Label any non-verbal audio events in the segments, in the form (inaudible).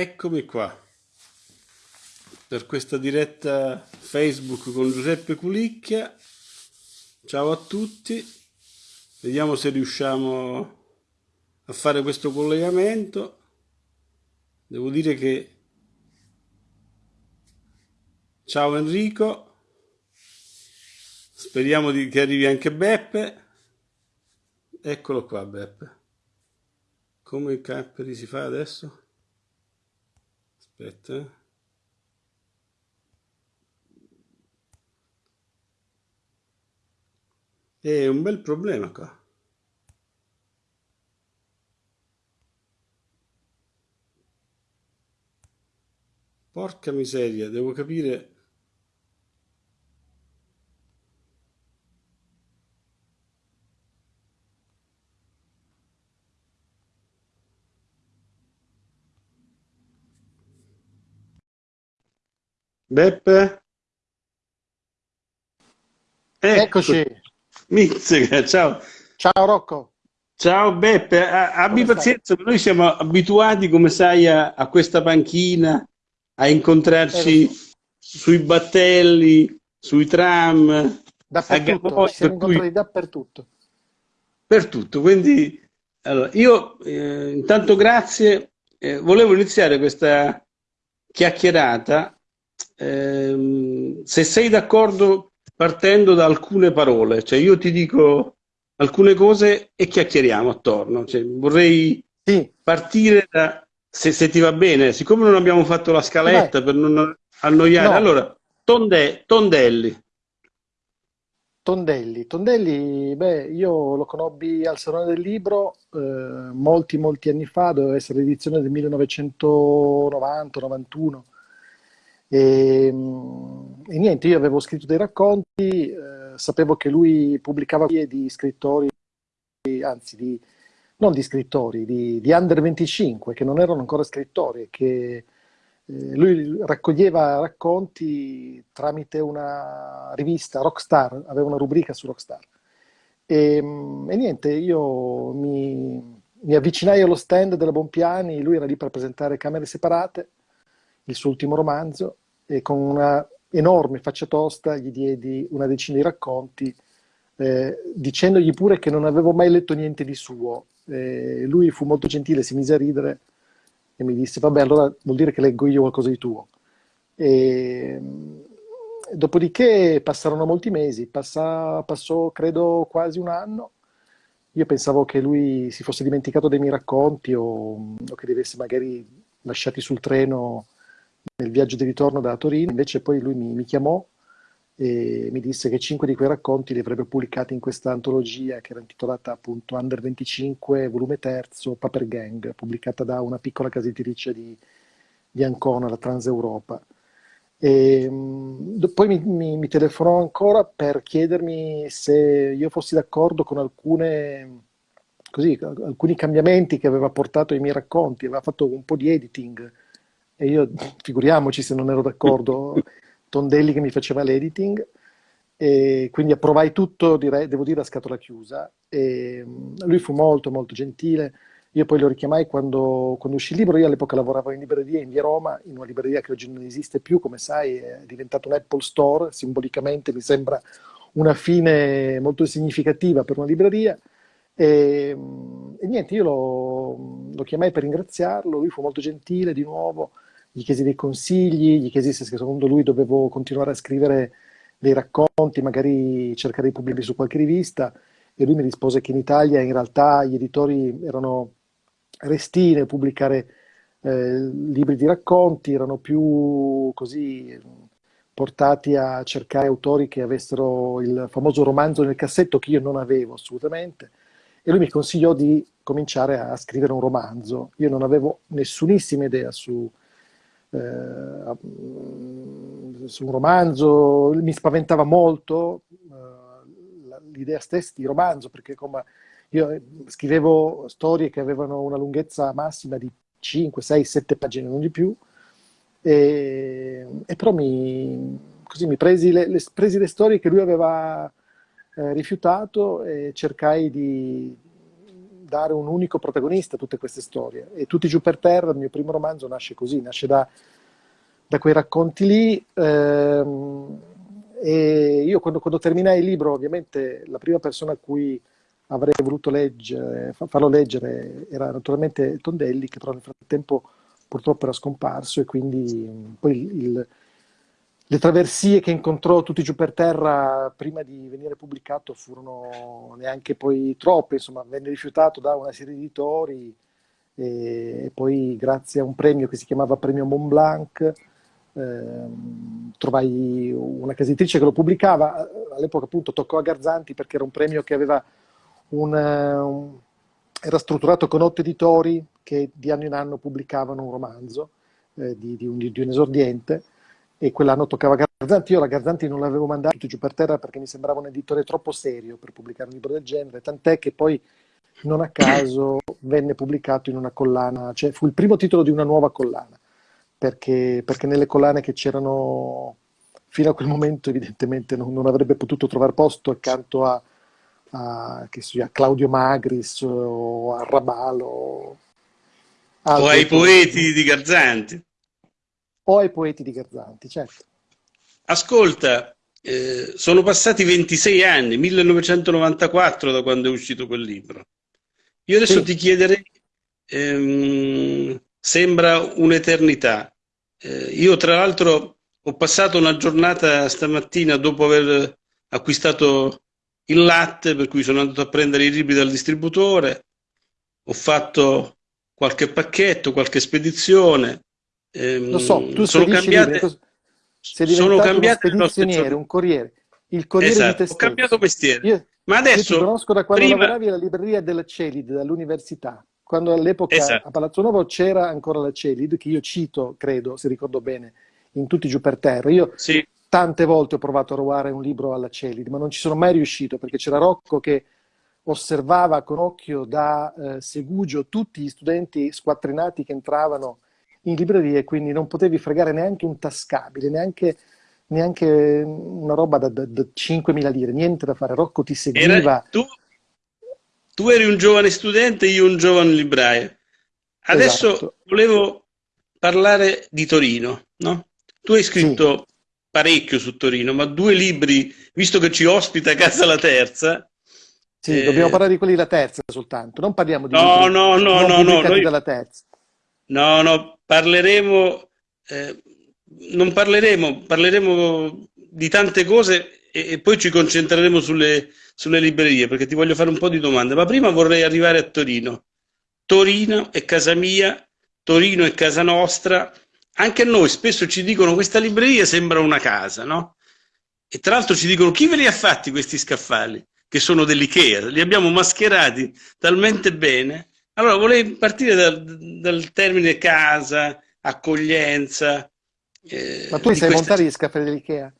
Eccomi qua per questa diretta Facebook con Giuseppe Culicchia. Ciao a tutti, vediamo se riusciamo a fare questo collegamento. Devo dire che ciao Enrico, speriamo di, che arrivi anche Beppe. Eccolo qua Beppe. Come i capperi si fa adesso? Aspetta. È un bel problema qua. Porca miseria, devo capire... Beppe? Eccoci. Mizzica, (laughs) ciao. Ciao Rocco. Ciao Beppe, abbi Come pazienza, noi siamo abituati, come sai, a, a questa panchina, a incontrarci Eh, sui battelli, sui tram, a Dappertutto, Gavoi, ci siamo per cui incontrati dappertutto. per tutto. Quindi, allora, io eh, intanto grazie, eh, volevo iniziare questa chiacchierata, ehm, se sei d'accordo, partendo da alcune parole, cioè io ti dico alcune cose e chiacchieriamo attorno. Cioè, vorrei Sì, partire da, se, se ti va bene, siccome non abbiamo fatto la scaletta per non annoiare, No, allora, tonde- tondelli, Tondelli. Tondelli, beh, io lo conobbi al Salone del Libro eh, molti, molti anni fa, doveva essere l'edizione del 1990-91. E, mm, e niente, io avevo scritto dei racconti, eh, sapevo che lui pubblicava di scrittori, anzi di, non di scrittori, di, di under 25, che non erano ancora scrittori, che eh, lui raccoglieva racconti tramite una rivista, Rockstar, aveva una rubrica su Rockstar. E, mm, e niente, io mi, mi avvicinai allo stand della Bompiani, lui era lì per presentare Camere Separate, il suo ultimo romanzo, e con una enorme faccia tosta gli diedi una decina di racconti, eh, dicendogli pure che non avevo mai letto niente di suo. Eh, lui fu molto gentile, si mise a ridere e mi disse, vabbè, allora vuol dire che leggo io qualcosa di tuo. E, dopodiché passarono molti mesi, passa- passò credo quasi un anno. Io pensavo che lui si fosse dimenticato dei miei racconti o, o che li avesse magari lasciati sul treno nel viaggio di ritorno da Torino. Invece poi lui mi, mi chiamò e mi disse che cinque di quei racconti li avrebbe pubblicati in questa antologia che era intitolata appunto Under 25, volume terzo, Paper Gang, pubblicata da una piccola casa editrice di, di Ancona, la Transeuropa. E, do- poi mi, mi- mi telefonò ancora per chiedermi se io fossi d'accordo con alcune, così, alcuni cambiamenti che aveva portato ai miei racconti, aveva fatto un po' di editing e io, figuriamoci se non ero d'accordo, Tondelli che mi faceva l'editing, e quindi approvai tutto, direi, devo dire, a scatola chiusa. E lui fu molto, molto gentile. Io poi lo richiamai quando, quando uscì il libro. Io all'epoca lavoravo in libreria in via Roma, in una libreria che oggi non esiste più, come sai, è diventato un Apple Store. Simbolicamente mi sembra una fine molto significativa per una libreria. E, e niente, io lo, lo chiamai per ringraziarlo. Lui fu molto gentile di nuovo gli chiesi dei consigli, gli chiesi se secondo lui dovevo continuare a scrivere dei racconti, magari cercare di pubblicarli su qualche rivista, e lui mi rispose che in Italia in realtà gli editori erano restii nel pubblicare eh, libri di racconti, erano più così portati a cercare autori che avessero il famoso romanzo nel cassetto che io non avevo assolutamente. E lui mi consigliò di cominciare a scrivere un romanzo. Io non avevo nessunissima idea su, eh, su un romanzo, mi spaventava molto eh, l'idea stessa di romanzo, perché come io eh, scrivevo storie che avevano una lunghezza massima di 5, 6, 7 pagine, non di più, e, e però mi, così mi presi le, le- presi le storie che lui aveva eh, rifiutato e cercai di, dare un unico protagonista a tutte queste storie. E Tutti giù per terra, il mio primo romanzo, nasce così, nasce da, da quei racconti lì. Ehm, e io quando, quando, terminai il libro, ovviamente la prima persona a cui avrei voluto leggere, farlo leggere era naturalmente Tondelli, che però nel frattempo purtroppo era scomparso e quindi poi il, il le traversie che incontrò tutti giù per terra prima di venire pubblicato furono neanche poi troppe, insomma, venne rifiutato da una serie di editori e poi grazie a un premio che si chiamava Premio Mont Blanc ehm, trovai una casa editrice che lo pubblicava, all'epoca appunto toccò a Garzanti perché era un premio che aveva un, un era strutturato con otto editori che di anno in anno pubblicavano un romanzo eh, di, di, un, di un esordiente e quell'anno toccava Garzanti. Io la Garzanti non l'avevo mandato giù per terra perché mi sembrava un editore troppo serio per pubblicare un libro del genere, tant'è che poi non a caso venne pubblicato in una collana, cioè fu il primo titolo di una nuova collana, perché, perché nelle collane che c'erano fino a quel momento evidentemente non, non avrebbe potuto trovare posto accanto a, a, sia, a Claudio Magris o a Rabalo. O ai poeti di Garzanti o ai poeti di Garzanti, certo. Ascolta, eh, sono passati 26 anni, 1994 da quando è uscito quel libro. Io adesso sì. ti chiederei, ehm, sembra un'eternità. Eh, io tra l'altro ho passato una giornata stamattina dopo aver acquistato il latte, per cui sono andato a prendere i libri dal distributore, ho fatto qualche pacchetto, qualche spedizione, Ehm, Lo so, tu sono cambiate, libri, sei sono cambiate uno spedizioniere, un corriere, il corriere esatto, di te stesso. ho cambiato mestiere. Io, Ma adesso... Io ti conosco da quando prima... lavoravi alla libreria della Celid, dall'università, quando all'epoca esatto. a Palazzo Nuovo c'era ancora la Celid, che io cito, credo, se ricordo bene, in tutti giù per terra. Io sì. tante volte ho provato a rubare un libro alla Celid, ma non ci sono mai riuscito, perché c'era Rocco che osservava con occhio da eh, segugio tutti gli studenti squattrinati che entravano in libreria e quindi non potevi fregare neanche un tascabile, neanche, neanche una roba da, da, da 5.000 lire, niente da fare. Rocco ti seguiva. Era, tu, tu, eri un giovane studente, io un giovane libraio. Adesso esatto. volevo parlare di Torino, no? Tu hai scritto sì. parecchio su Torino, ma due libri, visto che ci ospita casa la terza, sì, eh... dobbiamo parlare di quelli della terza soltanto, non parliamo di no, no, no, no, no, noi... dalla terza. No, no, parleremo, eh, non parleremo, parleremo di tante cose e, e poi ci concentreremo sulle, sulle, librerie perché ti voglio fare un po' di domande, ma prima vorrei arrivare a Torino. Torino è casa mia, Torino è casa nostra, anche a noi spesso ci dicono questa libreria sembra una casa, no? E tra l'altro ci dicono chi ve li ha fatti questi scaffali? Che sono dell'Ikea, li abbiamo mascherati talmente bene allora, volevo partire dal, dal termine casa, accoglienza. Eh, Ma tu sai montare gli scaffali dell'Ikea?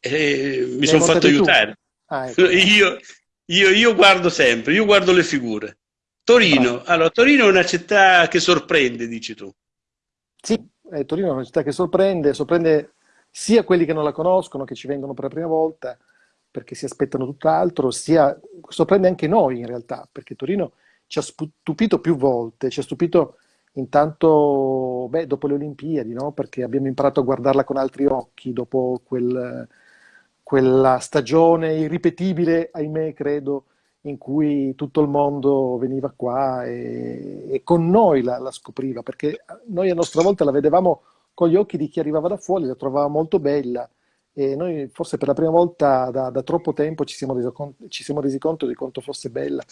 Eh, mi sono fatto aiutare. Ah, ecco. (laughs) io, io, io, guardo sempre, io guardo le figure. Torino, ah. allora, Torino è una città che sorprende, dici tu. Sì, eh, Torino è una città che sorprende, sorprende sia quelli che non la conoscono, che ci vengono per la prima volta, perché si aspettano tutt'altro, sia sorprende anche noi in realtà, perché Torino ci ha stupito più volte, ci ha stupito intanto beh, dopo le Olimpiadi, no? perché abbiamo imparato a guardarla con altri occhi dopo quel, quella stagione irripetibile, ahimè credo, in cui tutto il mondo veniva qua e, e con noi la, la, scopriva, perché noi a nostra volta la vedevamo con gli occhi di chi arrivava da fuori, la trovava molto bella e noi forse per la prima volta da, da troppo tempo ci siamo, resi ci siamo resi conto di quanto fosse bella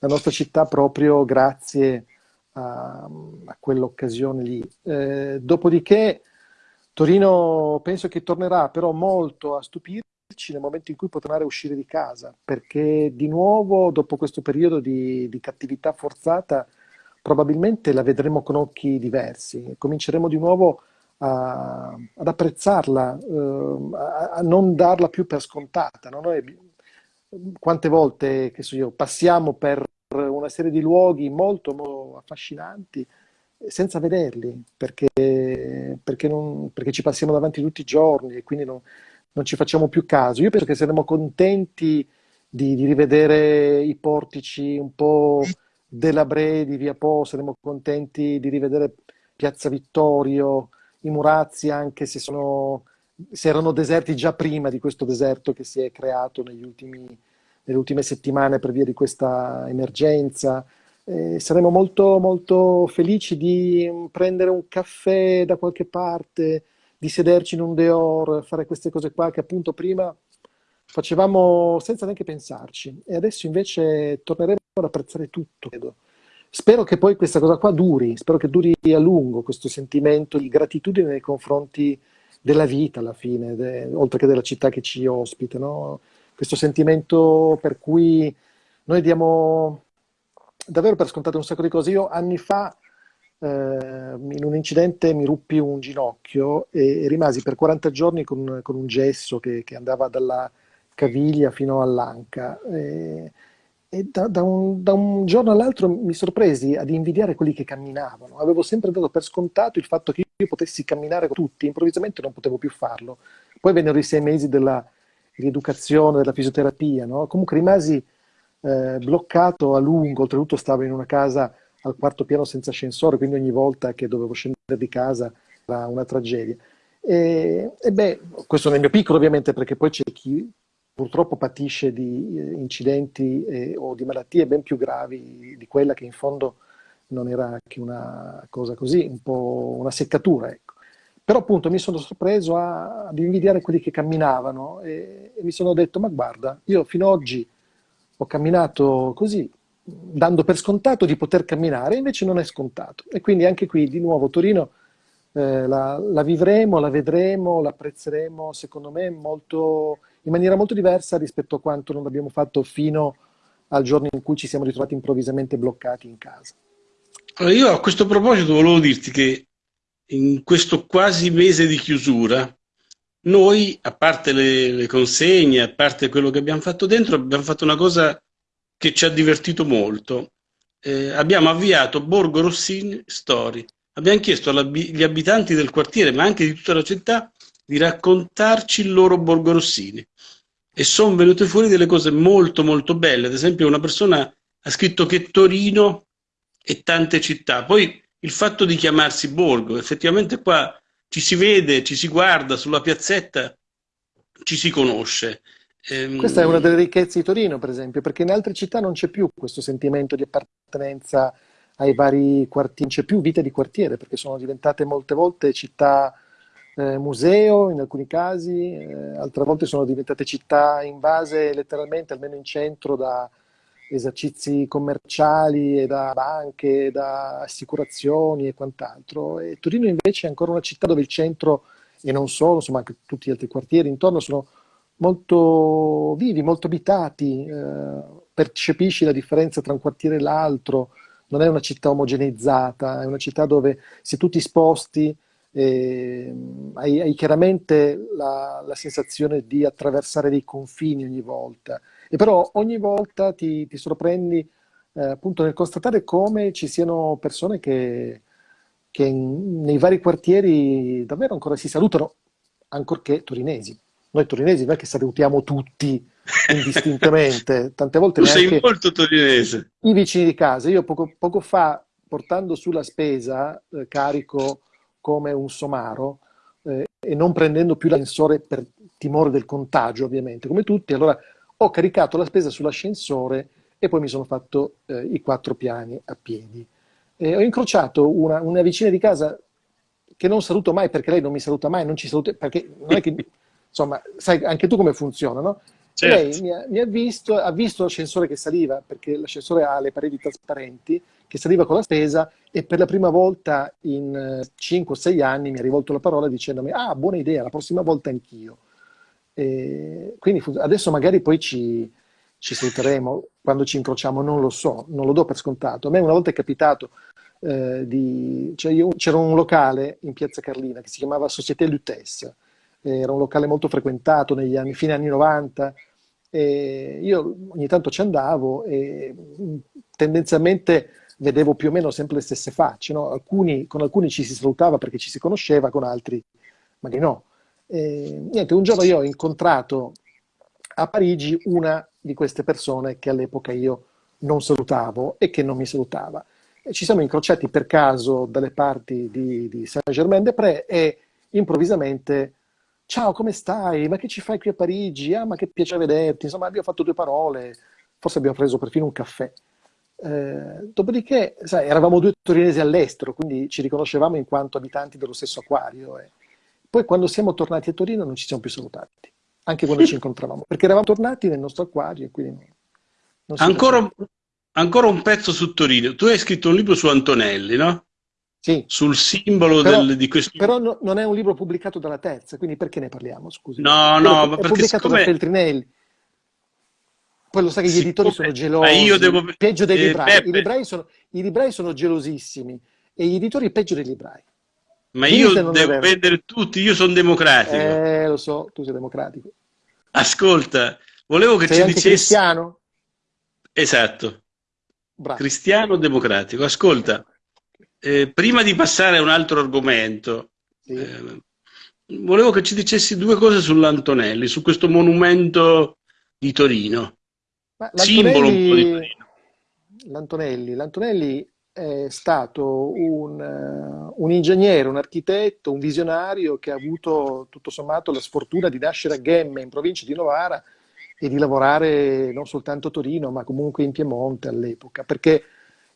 la nostra città proprio grazie a, a quell'occasione lì. Eh, dopodiché Torino penso che tornerà però molto a stupirci nel momento in cui potrà uscire di casa, perché di nuovo dopo questo periodo di, di cattività forzata probabilmente la vedremo con occhi diversi, cominceremo di nuovo a, ad apprezzarla, eh, a, a, non darla più per scontata. No? Noi quante volte so io, passiamo per una serie di luoghi molto, affascinanti senza vederli, perché, perché, non, perché, ci passiamo davanti tutti i giorni e quindi non, non, ci facciamo più caso. Io penso che saremo contenti di, di rivedere i portici un po' della Bre di Via Po, saremo contenti di rivedere Piazza Vittorio, i Murazzi, anche se, sono, se erano deserti già prima di questo deserto che si è creato ultimi, nelle ultime settimane per via di questa emergenza. Eh, saremo molto, molto felici di prendere un caffè da qualche parte, di sederci in un Deor, fare queste cose qua che appunto prima facevamo senza neanche pensarci e adesso invece torneremo ad apprezzare tutto, credo. Spero che poi questa cosa qua duri, spero che duri a lungo questo sentimento di gratitudine nei confronti della vita alla fine, oltre che della città che ci ospita, no? Questo sentimento per cui noi diamo davvero per scontato un sacco di cose. Io anni fa eh, in un incidente mi ruppi un ginocchio e, e rimasi per 40 giorni con, con un gesso che, che andava dalla caviglia fino all'anca. E, e da, da, un, da, un, giorno all'altro mi sorpresi ad invidiare quelli che camminavano. Avevo sempre dato per scontato il fatto che io potessi camminare con tutti, improvvisamente non potevo più farlo. Poi vennero i sei mesi della rieducazione, della fisioterapia, no? comunque rimasi eh, bloccato a lungo, oltretutto stavo in una casa al quarto piano senza ascensore, quindi ogni volta che dovevo scendere di casa era una tragedia. E, e beh, questo nel mio piccolo ovviamente, perché poi c'è chi purtroppo patisce di eh, incidenti eh, o di malattie ben più gravi di quella che in fondo non era che una cosa così, un po' una seccatura. Ecco. Però appunto mi sono sorpreso ad invidiare quelli che camminavano e, e mi sono detto, ma guarda, io fino ad oggi ho camminato così, dando per scontato di poter camminare, invece non è scontato. E quindi anche qui, di nuovo, Torino eh, la, la, vivremo, la vedremo, l'apprezzeremo, secondo me, molto in maniera molto diversa rispetto a quanto non abbiamo fatto fino al giorno in cui ci siamo ritrovati improvvisamente bloccati in casa. Io a questo proposito volevo dirti che in questo quasi mese di chiusura, noi, a parte le, le consegne, a parte quello che abbiamo fatto dentro, abbiamo fatto una cosa che ci ha divertito molto. Eh, abbiamo avviato Borgo Rossini Story. Abbiamo chiesto agli abitanti del quartiere, ma anche di tutta la città, di raccontarci il loro Borgo Rossini e sono venute fuori delle cose molto molto belle, ad esempio una persona ha scritto che Torino e tante città, poi il fatto di chiamarsi Borgo, effettivamente qua ci si vede, ci si guarda sulla piazzetta, ci si conosce. Ehm... Questa è una delle ricchezze di Torino, per esempio, perché in altre città non c'è più questo sentimento di appartenenza ai vari quartieri, non c'è più vita di quartiere, perché sono diventate molte volte città eh, museo in alcuni casi, eh, altre volte sono diventate città invase letteralmente, almeno in centro, da esercizi commerciali e da banche, da assicurazioni e quant'altro. E Torino invece è ancora una città dove il centro, e non solo, insomma anche tutti gli altri quartieri intorno, sono molto vivi, molto abitati, eh, percepisci la differenza tra un quartiere e l'altro, non è una città omogeneizzata, è una città dove se tu ti sposti eh, hai, hai, chiaramente la, la, sensazione di attraversare dei confini ogni volta, e però ogni volta ti, ti sorprendi eh, appunto nel constatare come ci siano persone che, che in, nei vari quartieri davvero ancora si salutano, ancorché torinesi. Noi torinesi non è che salutiamo tutti indistintamente, (laughs) tante volte tu sei molto torinese. I vicini di casa. Io poco, poco fa, portando sulla spesa, eh, carico come un somaro eh, e non prendendo più l'ascensore per timore del contagio, ovviamente, come tutti, allora ho caricato la spesa sull'ascensore e poi mi sono fatto eh, i quattro piani a piedi. E ho incrociato una, una, vicina di casa che non saluto mai perché lei non mi saluta mai, non ci saluta, perché non è che, (laughs) insomma, sai anche tu come funziona, no? Certo. Lei mi ha, mi ha, visto, ha visto l'ascensore che saliva, perché l'ascensore ha le pareti trasparenti, che saliva con la spesa e per la prima volta in 5 o 6 anni mi ha rivolto la parola dicendomi ah, buona idea, la prossima volta anch'io. quindi adesso magari poi ci, ci saluteremo quando ci incrociamo, non lo so, non lo do per scontato. A me una volta è capitato eh. Cioè c'era un locale in Piazza Carlina che si chiamava Société Lutesse, era un locale molto frequentato negli anni, fine anni 90, e io ogni tanto ci andavo e tendenzialmente vedevo più o meno sempre le stesse facce. No? Alcuni, con alcuni ci si salutava perché ci si conosceva, con altri magari no. E, niente, un giorno io ho incontrato a Parigi una di queste persone che all'epoca io non salutavo e che non mi salutava. E ci siamo incrociati per caso dalle parti di, di Saint-Germain-des-Prés e improvvisamente ciao come stai? Ma che ci fai qui a Parigi? Ah ma che piacere vederti, insomma abbiamo fatto due parole, forse abbiamo preso perfino un caffè. Eh, dopodiché, sai, eravamo due torinesi all'estero, quindi ci riconoscevamo in quanto abitanti dello stesso acquario. E poi quando siamo tornati a Torino non ci siamo più salutati, anche quando ci incontravamo, perché eravamo tornati nel nostro acquario e quindi non, non ancora, ancora, un pezzo su Torino. Tu hai scritto un libro su Antonelli, no? Sì. Sul simbolo però, del, di questo... Però no, non è un libro pubblicato dalla terza, quindi perché ne parliamo? Scusi. No, no, ma perché è pubblicato siccome... da Feltrinelli. Poi lo sai che gli editori sono gelosi, devo... peggio dei eh, librai. I librai, sono, I librai sono gelosissimi e gli editori peggio dei librai. Ma Dimmi io devo vendere tutti, io sono democratico. Eh, lo so, tu sei democratico. Ascolta, volevo che sei ci dicessi... cristiano? Esatto. Bravo. Cristiano democratico. Ascolta, eh, prima di passare a un altro argomento, sì. eh, volevo che ci dicessi due cose sull'Antonelli, su questo monumento di Torino simbolo un po' di Torino. L'Antonelli, L'Antonelli è stato un, uh, un, ingegnere, un architetto, un visionario che ha avuto tutto sommato la sfortuna di nascere a Gemme, in provincia di Novara, e di lavorare non soltanto a Torino, ma comunque in Piemonte all'epoca, perché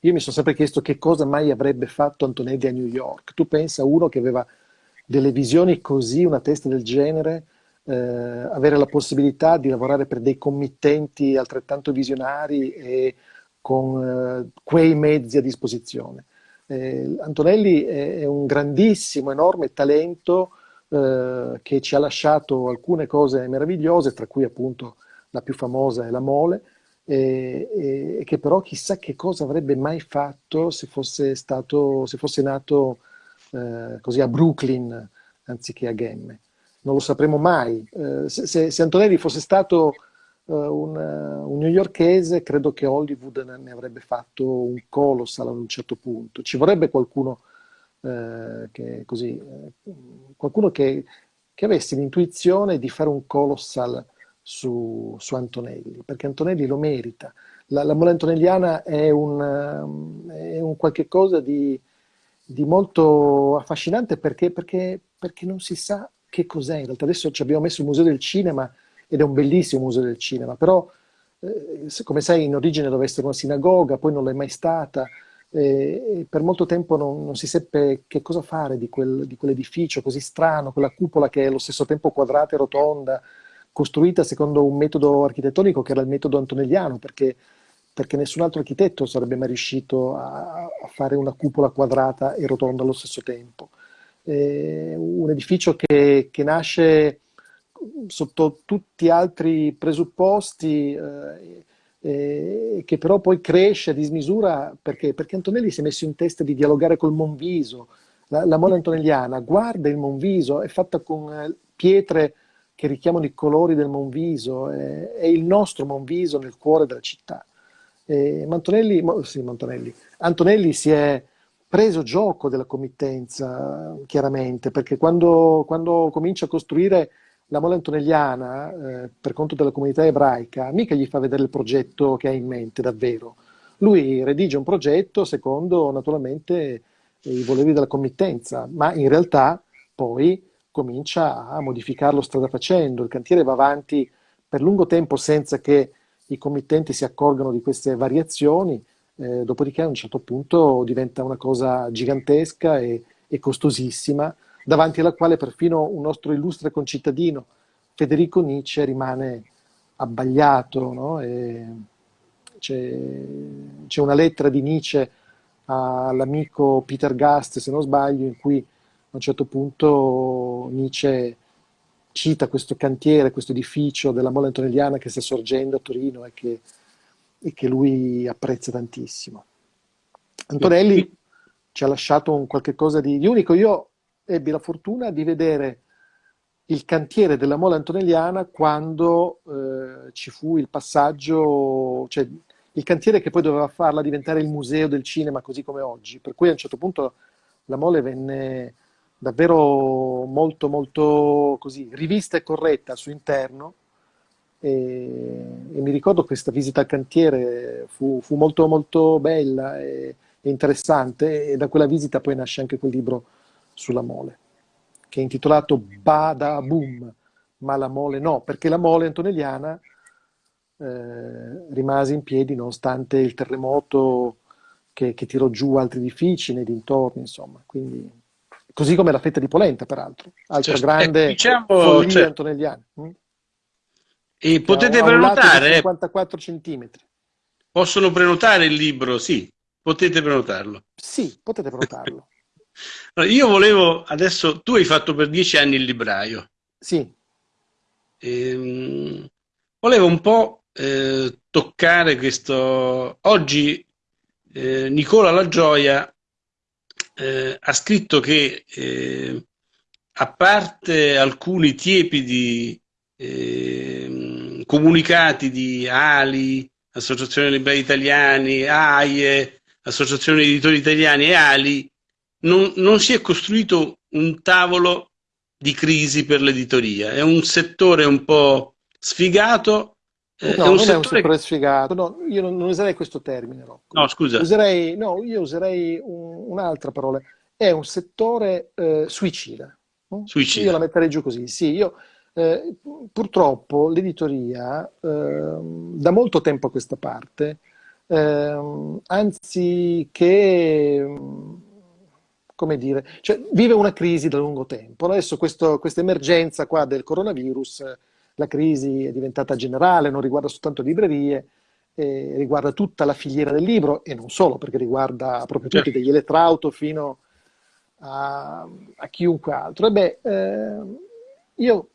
io mi sono sempre chiesto che cosa mai avrebbe fatto Antonelli a New York. Tu pensa a uno che aveva delle visioni così, una testa del genere, eh, avere la possibilità di lavorare per dei committenti altrettanto visionari e con eh, quei mezzi a disposizione. Eh, Antonelli è, è, un grandissimo, enorme talento eh, che ci ha lasciato alcune cose meravigliose, tra cui appunto la più famosa è la Mole, e, che però chissà che cosa avrebbe mai fatto se fosse, stato, se fosse nato eh, così a Brooklyn anziché a Gemme non lo sapremo mai. Eh, se, se, Antonelli fosse stato uh, un, uh, un newyorkese, credo che Hollywood ne avrebbe fatto un colossal ad un certo punto. Ci vorrebbe qualcuno, uh, che, così, qualcuno che, che, avesse l'intuizione di fare un colossal su, su, Antonelli, perché Antonelli lo merita. La, la mole antonelliana è un, um, è un qualche cosa di, di molto affascinante perché, perché, perché non si sa che cos'è. In realtà adesso ci abbiamo messo il Museo del Cinema ed è un bellissimo Museo del Cinema, però eh, come sai in origine doveva essere una sinagoga, poi non l'è mai stata, eh, per molto tempo non, non, si seppe che cosa fare di, quel, di quell'edificio così strano, quella cupola che è allo stesso tempo quadrata e rotonda, costruita secondo un metodo architettonico che era il metodo antonelliano, perché, perché nessun altro architetto sarebbe mai riuscito a, a fare una cupola quadrata e rotonda allo stesso tempo eh, un edificio che, che, nasce sotto tutti altri presupposti eh, eh, che però poi cresce a dismisura perché? perché Antonelli si è messo in testa di dialogare col Monviso. La, la moda antonelliana guarda il Monviso, è fatta con eh, pietre che richiamano i colori del Monviso, è, il nostro Monviso nel cuore della città. Eh, Antonelli, sì, Antonelli, Antonelli si è preso gioco della committenza, chiaramente, perché quando, quando comincia a costruire la mole antonelliana eh, per conto della comunità ebraica, mica gli fa vedere il progetto che ha in mente davvero. Lui redige un progetto secondo naturalmente i voleri della committenza, ma in realtà poi comincia a modificarlo strada facendo. Il cantiere va avanti per lungo tempo senza che i committenti si accorgano di queste variazioni eh, dopodiché a un certo punto diventa una cosa gigantesca e, e, costosissima, davanti alla quale perfino un nostro illustre concittadino, Federico Nietzsche, rimane abbagliato. No? C'è una lettera di Nietzsche all'amico Peter Gast, se non sbaglio, in cui a un certo punto Nietzsche cita questo cantiere, questo edificio della Mola Antonelliana che sta sorgendo a Torino e che e che lui apprezza tantissimo. Antonelli ci ha lasciato un qualche cosa di, di unico. Io ebbi la fortuna di vedere il cantiere della mola antonelliana quando eh, ci fu il passaggio, cioè il cantiere che poi doveva farla diventare il museo del cinema così come oggi, per cui a un certo punto la mole venne davvero molto molto così rivista e corretta al suo interno E, e mi ricordo questa visita al cantiere fu, fu molto molto bella e, e interessante e da quella visita poi nasce anche quel libro sulla mole, che è intitolato Bada Boom, ma la mole no, perché la mole antonelliana eh, rimase in piedi nonostante il terremoto che, che, tirò giù altri edifici nei dintorni, insomma. Quindi, così come la fetta di polenta, peraltro, altra certo. grande eh, diciamo, follia certo. antonelliana. Hm? E potete prenotare? 54 centimetri. Possono prenotare il libro, sì, potete prenotarlo. Sì, potete prenotarlo. (laughs) allora, io volevo, adesso, tu hai fatto per dieci anni il libraio. Sì. Ehm, volevo un po' eh, toccare questo... Oggi eh, Nicola La Gioia eh, ha scritto che eh, a parte alcuni tiepidi eh, comunicati di Ali, Associazione Liberi Italiani, AIE, Associazione Editori Italiani e Ali, non, non si è costruito un tavolo di crisi per l'editoria. È un settore un po' sfigato eh, no, è non è un settore sfigato, no, io non, non, userei questo termine. Rocco. No, scusa. Userei, no, io userei un, un'altra parola. È un settore eh, suicida. suicida. Io la metterei giù così. Sì, io, eh, purtroppo l'editoria ehm, da molto tempo a questa parte, ehm, anzi che come dire, cioè, vive una crisi da lungo tempo. Adesso questa emergenza qua del coronavirus la crisi è diventata generale, non riguarda soltanto librerie, eh, riguarda tutta la filiera del libro e non solo, perché riguarda proprio tutti, certo. dagli elettrauto fino a, a chiunque altro. E beh, eh, io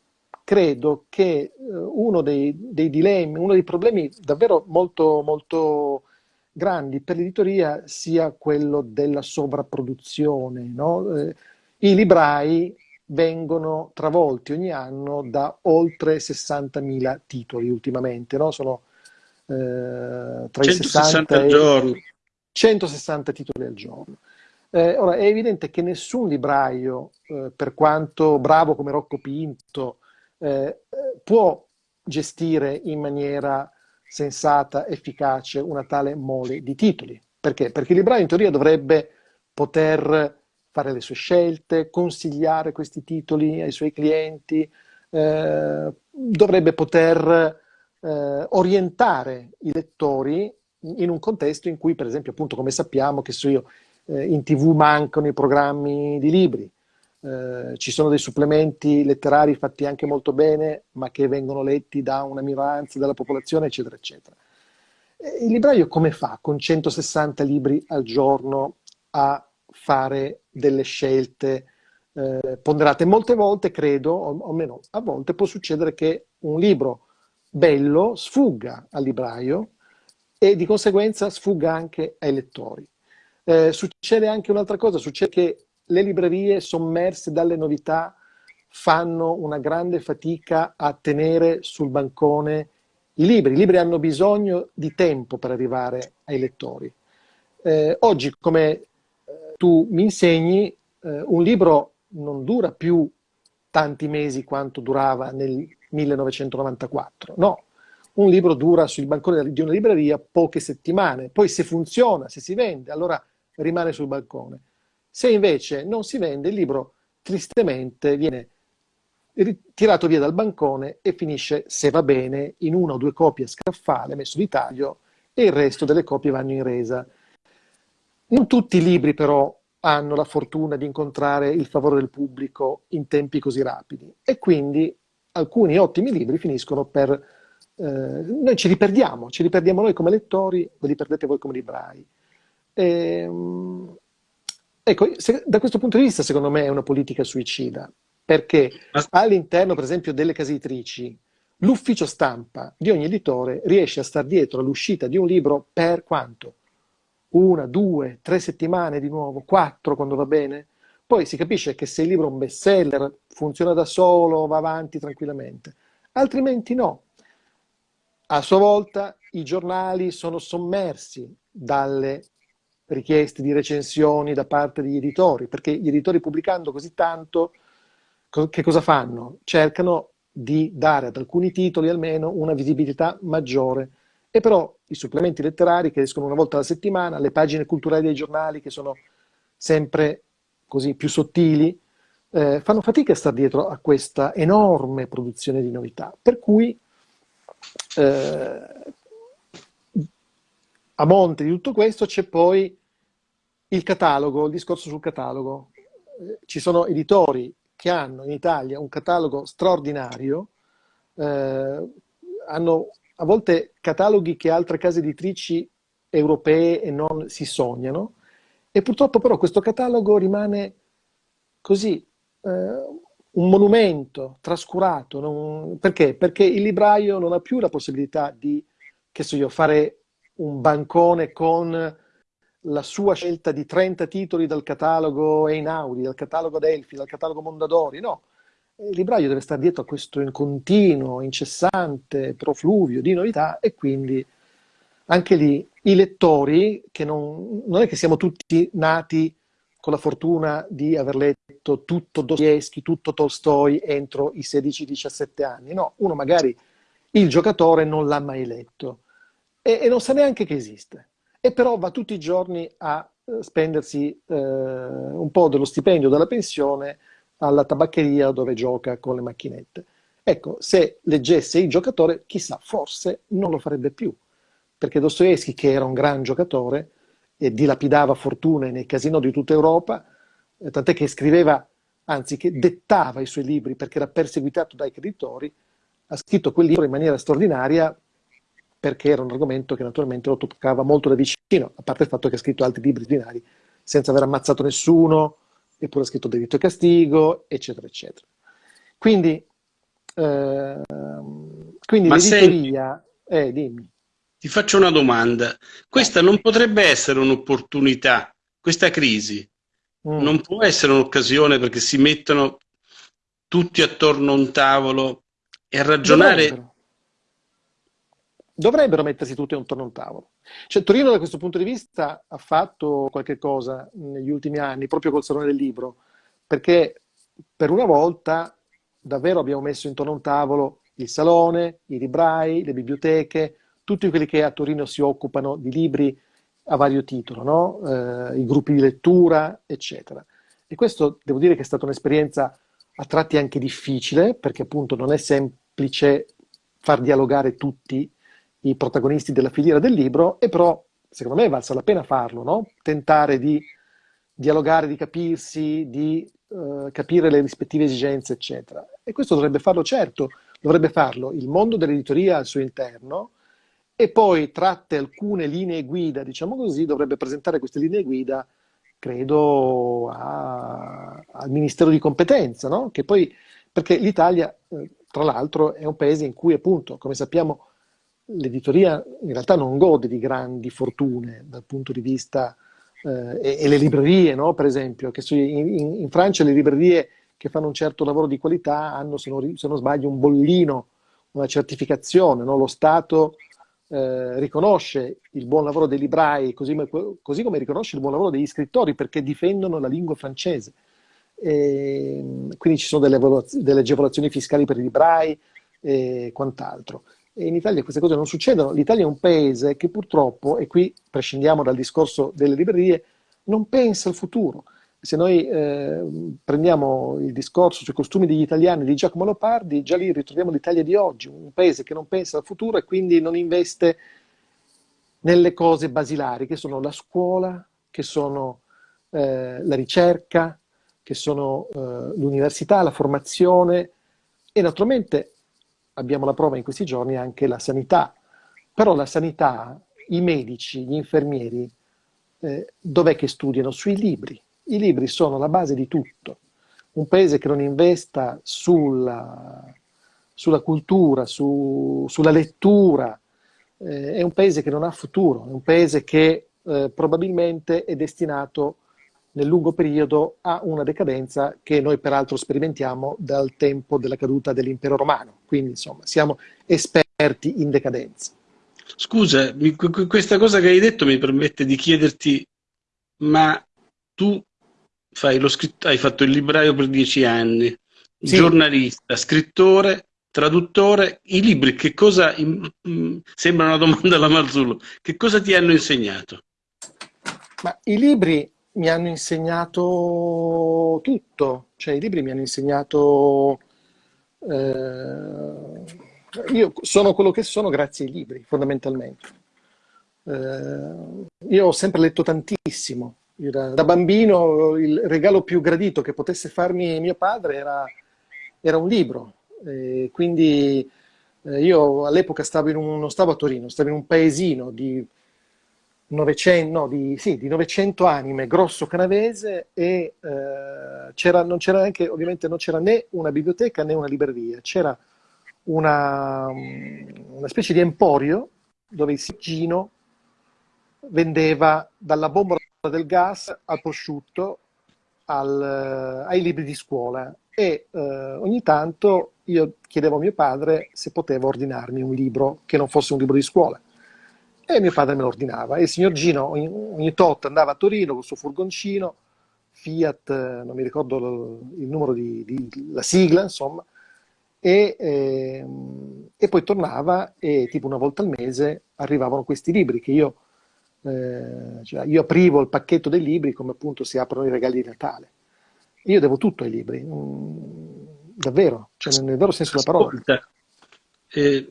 credo che eh, uno dei, dei, dilemmi, uno dei problemi davvero molto, molto grandi per l'editoria sia quello della sovrapproduzione. No? Eh, I librai vengono travolti ogni anno da oltre 60.000 titoli ultimamente, no? sono eh, tra i 60 e 160 titoli al giorno. Eh, ora, è evidente che nessun libraio, eh, per quanto bravo come Rocco Pinto, eh, può gestire in maniera sensata, efficace, una tale mole di titoli. Perché? Perché il libraio in teoria dovrebbe poter fare le sue scelte, consigliare questi titoli ai suoi clienti, eh, dovrebbe poter eh, orientare i lettori in un contesto in cui, per esempio, appunto, come sappiamo, che so io, eh, in tv mancano i programmi di libri, eh, ci sono dei supplementi letterari fatti anche molto bene, ma che vengono letti da una minoranza della popolazione, eccetera, eccetera. Il libraio come fa con 160 libri al giorno a fare delle scelte eh, ponderate. Molte volte, credo, o, o almeno a volte, può succedere che un libro bello sfugga al libraio e di conseguenza sfugga anche ai lettori. Eh, succede anche un'altra cosa, succede che le librerie sommerse dalle novità fanno una grande fatica a tenere sul bancone i libri. I libri hanno bisogno di tempo per arrivare ai lettori. Eh, oggi, come tu mi insegni, eh, un libro non dura più tanti mesi quanto durava nel 1994, no, un libro dura sul bancone di una libreria poche settimane, poi se funziona, se si vende, allora rimane sul balcone. Se invece non si vende, il libro tristemente viene tirato via dal bancone e finisce, se va bene, in una o due copie a scaffale, messo di taglio, e il resto delle copie vanno in resa. Non tutti i libri però hanno la fortuna di incontrare il favore del pubblico in tempi così rapidi e quindi alcuni ottimi libri finiscono per... Eh, noi ci riperdiamo, ci riperdiamo noi come lettori, ve li perdete voi come librai. E, ehm, ecco, se, da questo punto di vista secondo me è una politica suicida, perché all'interno per esempio delle case editrici l'ufficio stampa di ogni editore riesce a star dietro all'uscita di un libro per quanto? una, due, tre settimane di nuovo, quattro quando va bene. Poi si capisce che se il libro è un bestseller, funziona da solo, va avanti tranquillamente. Altrimenti no. A sua volta i giornali sono sommersi dalle richieste di recensioni da parte degli editori, perché gli editori pubblicando così tanto, che cosa fanno? Cercano di dare ad alcuni titoli almeno una visibilità maggiore. E però i supplementi letterari che escono una volta alla settimana, le pagine culturali dei giornali che sono sempre così più sottili, eh, fanno fatica a stare dietro a questa enorme produzione di novità. Per cui eh, a monte di tutto questo c'è poi il catalogo, il discorso sul catalogo. Ci sono editori che hanno in Italia un catalogo straordinario, eh, hanno a volte cataloghi che altre case editrici europee e non si sognano, e purtroppo però questo catalogo rimane così, eh, un monumento trascurato. Non... Perché? Perché il libraio non ha più la possibilità di, che so io, fare un bancone con la sua scelta di 30 titoli dal catalogo Einaudi, dal catalogo Delphi, dal catalogo Mondadori, no. Il libraio deve stare dietro a questo in continuo, incessante profluvio di novità e quindi anche lì i lettori, che non, non è che siamo tutti nati con la fortuna di aver letto tutto Dostoevsky, tutto Tolstoi entro i 16-17 anni. No, uno magari il giocatore non l'ha mai letto e, e, non sa neanche che esiste. E però va tutti i giorni a eh, spendersi eh, un po' dello stipendio della pensione alla tabaccheria dove gioca con le macchinette. Ecco, se leggesse il giocatore, chissà, forse non lo farebbe più. Perché Dostoevsky, che era un gran giocatore, e dilapidava fortune nei casino di tutta Europa, eh, tant'è che scriveva, anzi che dettava i suoi libri perché era perseguitato dai creditori, ha scritto quel libro in maniera straordinaria perché era un argomento che naturalmente lo toccava molto da vicino, a parte il fatto che ha scritto altri libri straordinari senza aver ammazzato nessuno, eppure ha scritto Delitto e Castigo, eccetera, eccetera. Quindi, eh, quindi l'editoria... Eh, dimmi. Ti faccio una domanda. Questa non potrebbe essere un'opportunità, questa crisi mm. non può essere un'occasione perché si mettono tutti attorno a un tavolo e a ragionare... Dovrebbero, mettersi tutti attorno a un tavolo. Cioè, Torino da questo punto di vista ha fatto qualche cosa negli ultimi anni, proprio col Salone del Libro, perché per una volta davvero abbiamo messo intorno a un tavolo il salone, i librai, le biblioteche, tutti quelli che a Torino si occupano di libri a vario titolo, no? eh, i gruppi di lettura, eccetera. E questo devo dire che è stata un'esperienza a tratti anche difficile, perché appunto non è semplice far dialogare tutti i protagonisti della filiera del libro, e però secondo me è valsa la pena farlo, no? tentare di dialogare, di capirsi, di uh, capire le rispettive esigenze, eccetera. E questo dovrebbe farlo, certo, dovrebbe farlo il mondo dell'editoria al suo interno, e poi tratte alcune linee guida, diciamo così, dovrebbe presentare queste linee guida, credo, a, al Ministero di competenza, no? Che poi, perché l'Italia, eh, tra l'altro, è un paese in cui, appunto, come sappiamo, l'editoria in realtà non gode di grandi fortune dal punto di vista eh, e, e, le librerie, no? per esempio, che in, in, Francia le librerie che fanno un certo lavoro di qualità hanno, se non, se non sbaglio, un bollino, una certificazione, no? lo Stato eh, riconosce il buon lavoro dei librai, così, così, come riconosce il buon lavoro degli scrittori, perché difendono la lingua francese. E, quindi ci sono delle, delle, agevolazioni fiscali per i librai e quant'altro. E in Italia queste cose non succedono. L'Italia è un paese che purtroppo, e qui prescindiamo dal discorso delle librerie, non pensa al futuro. Se noi eh, prendiamo il discorso sui costumi degli italiani di Giacomo Lopardi, già lì ritroviamo l'Italia di oggi, un paese che non pensa al futuro e quindi non investe nelle cose basilari, che sono la scuola, che sono eh, la ricerca, che sono eh, l'università, la formazione e naturalmente abbiamo la prova in questi giorni anche la sanità. Però la sanità, i medici, gli infermieri, eh, dov'è che studiano? Sui libri i libri sono la base di tutto. Un paese che non investa sulla, sulla cultura, su, sulla lettura, eh, è un paese che non ha futuro, è un paese che eh, probabilmente è destinato nel lungo periodo a una decadenza che noi peraltro sperimentiamo dal tempo della caduta dell'impero romano. Quindi insomma siamo esperti in decadenza. Scusa, questa cosa che hai detto mi permette di chiederti, ma tu hai fatto il libraio per dieci anni, sì. giornalista, scrittore, traduttore, i libri che cosa, sembra una domanda alla Marzullo, che cosa ti hanno insegnato? Ma i libri mi hanno insegnato tutto, cioè i libri mi hanno insegnato... Eh, io sono quello che sono grazie ai libri, fondamentalmente. Eh, io ho sempre letto tantissimo. Da, da, bambino il regalo più gradito che potesse farmi mio padre era, era un libro. Eh, quindi io all'epoca stavo non stavo a Torino, stavo in un paesino di 900, no, di, sì, di 900 anime, grosso canavese, e eh, non c'era neanche, ovviamente non c'era né una biblioteca né una libreria, c'era una, una specie di emporio dove il Siggino vendeva dalla bombola del gas al prosciutto al, ai libri di scuola. E eh, ogni tanto io chiedevo a mio padre se poteva ordinarmi un libro che non fosse un libro di scuola e mio padre me lo ordinava. E il signor Gino ogni, ogni tot andava a Torino con il suo furgoncino, Fiat, non mi ricordo il numero di, di la sigla, insomma, e, eh, e, poi tornava e tipo una volta al mese arrivavano questi libri che io, eh, cioè io aprivo il pacchetto dei libri come appunto si aprono i regali di Natale. Io devo tutto ai libri, mm, davvero, cioè nel vero senso della parola. Eh,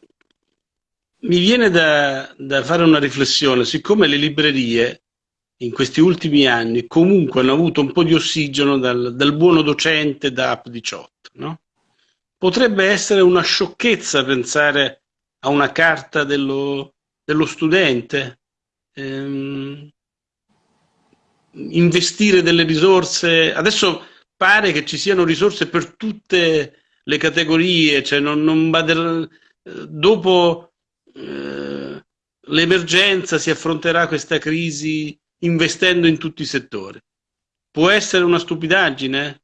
mi viene da, da, fare una riflessione, siccome le librerie in questi ultimi anni comunque hanno avuto un po' di ossigeno dal, dal buono docente da App 18, no? potrebbe essere una sciocchezza pensare a una carta dello, dello studente, ehm, investire delle risorse, adesso pare che ci siano risorse per tutte le categorie, cioè non, non dopo eh, l'emergenza si affronterà questa crisi investendo in tutti i settori. Può essere una stupidaggine?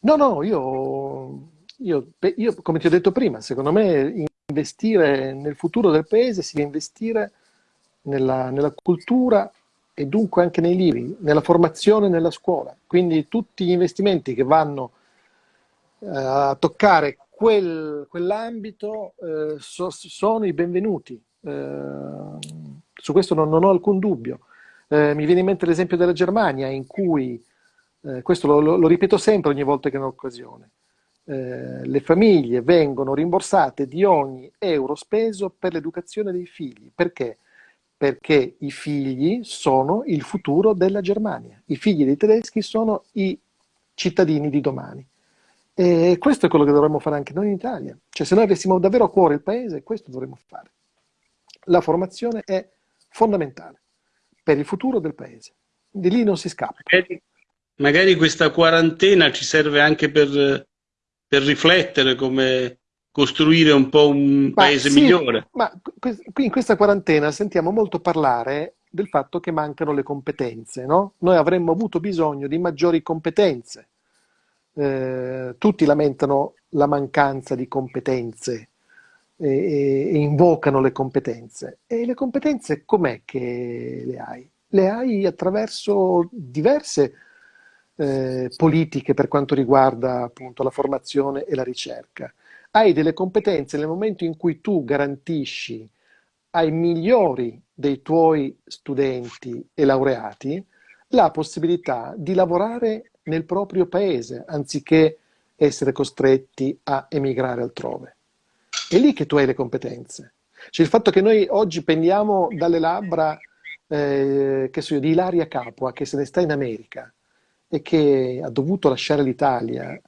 No, no, io, io, io, come ti ho detto prima, secondo me investire nel futuro del paese si deve investire nella, nella cultura e dunque anche nei libri, nella formazione nella scuola. Quindi tutti gli investimenti che vanno eh, a toccare quel, quell'ambito eh, so, sono i benvenuti. Eh, su questo non, non, ho alcun dubbio. Eh, mi viene in mente l'esempio della Germania, in cui, eh, questo lo, lo, lo, ripeto sempre ogni volta che ho occasione, eh, le famiglie vengono rimborsate di ogni euro speso per l'educazione dei figli. Perché? Perché i figli sono il futuro della Germania. I figli dei tedeschi sono i cittadini di domani. E questo è quello che dovremmo fare anche noi in Italia. Cioè, se noi avessimo davvero a cuore il paese, questo dovremmo fare. La formazione è fondamentale per il futuro del paese. Di lì non si scappa. Magari, magari questa quarantena ci serve anche per, per, riflettere come costruire un po' un ma paese sì, migliore. Ma qui in questa quarantena sentiamo molto parlare del fatto che mancano le competenze, no? Noi avremmo avuto bisogno di maggiori competenze eh, tutti lamentano la mancanza di competenze e, e, invocano le competenze. E le competenze com'è che le hai? Le hai attraverso diverse eh, politiche per quanto riguarda appunto la formazione e la ricerca. Hai delle competenze nel momento in cui tu garantisci ai migliori dei tuoi studenti e laureati la possibilità di lavorare nel proprio paese, anziché essere costretti a emigrare altrove. È lì che tu hai le competenze. Cioè il fatto che noi oggi pendiamo dalle labbra eh, so io, di Ilaria Capua, che se ne sta in America e che ha dovuto lasciare l'Italia, eh,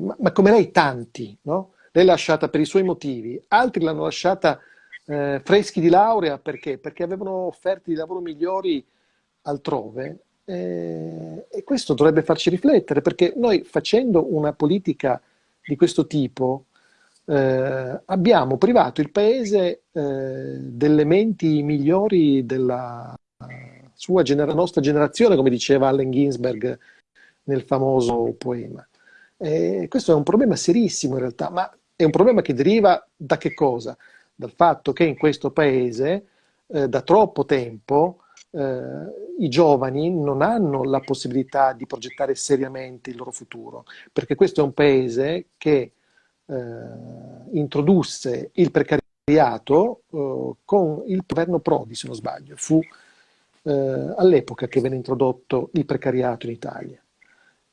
ma, ma, come lei tanti, no? Lei l'ha lasciata per i suoi motivi, altri l'hanno lasciata eh, freschi di laurea perché? Perché avevano offerte di lavoro migliori altrove eh, e questo dovrebbe farci riflettere, perché noi facendo una politica di questo tipo eh, abbiamo privato il paese eh, delle menti migliori della sua genera nostra generazione, come diceva Allen Ginsberg nel famoso poema. E questo è un problema serissimo in realtà, ma è un problema che deriva da che cosa? Dal fatto che in questo paese eh, da troppo tempo eh, i giovani non hanno la possibilità di progettare seriamente il loro futuro, perché questo è un paese che eh, introdusse il precariato eh, con il governo Prodi, se non sbaglio. Fu eh, all'epoca che venne introdotto il precariato in Italia.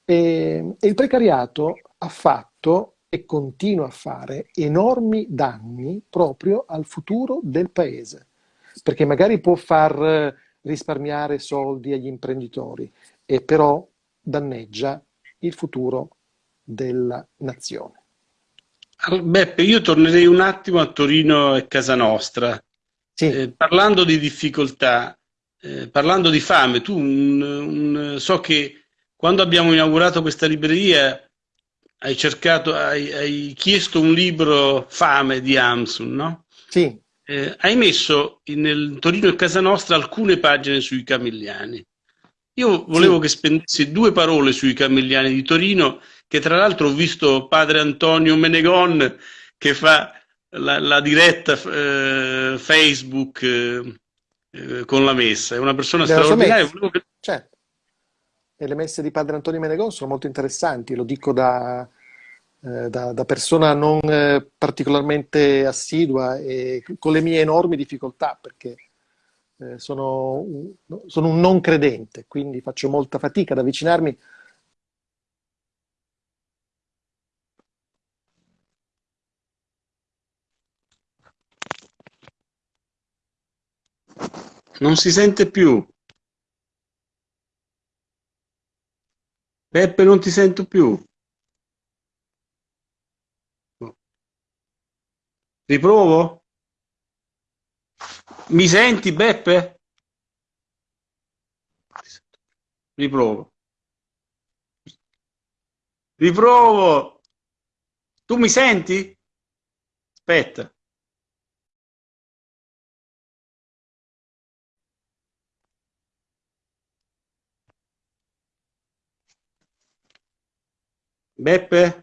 E, e il precariato ha fatto e continua a fare enormi danni proprio al futuro del paese, perché magari può far risparmiare soldi agli imprenditori, e però danneggia il futuro della nazione. Beppe, io tornerei un attimo a Torino e casa nostra. Sì. Eh, parlando di difficoltà, eh, parlando di fame, tu un, un, so che quando abbiamo inaugurato questa libreria hai cercato, hai, hai chiesto un libro Fame di Amsun, no? Sì. Eh, hai messo nel Torino e casa nostra alcune pagine sui Camilliani. Io volevo sì. che spendessi due parole sui Camilliani di Torino che tra l'altro ho visto padre Antonio Menegon che fa la, la diretta eh, Facebook eh, eh, con la messa, è una persona Della straordinaria. Che... Certo. E le messe di padre Antonio Menegon sono molto interessanti, lo dico da, eh, da, da persona non eh, particolarmente assidua e con le mie enormi difficoltà, perché eh, sono, sono un non credente, quindi faccio molta fatica ad avvicinarmi Non si sente più. Peppe, non ti sento più. Riprovo? Mi senti, Beppe? Riprovo. Riprovo. Tu mi senti? Aspetta. Beppe?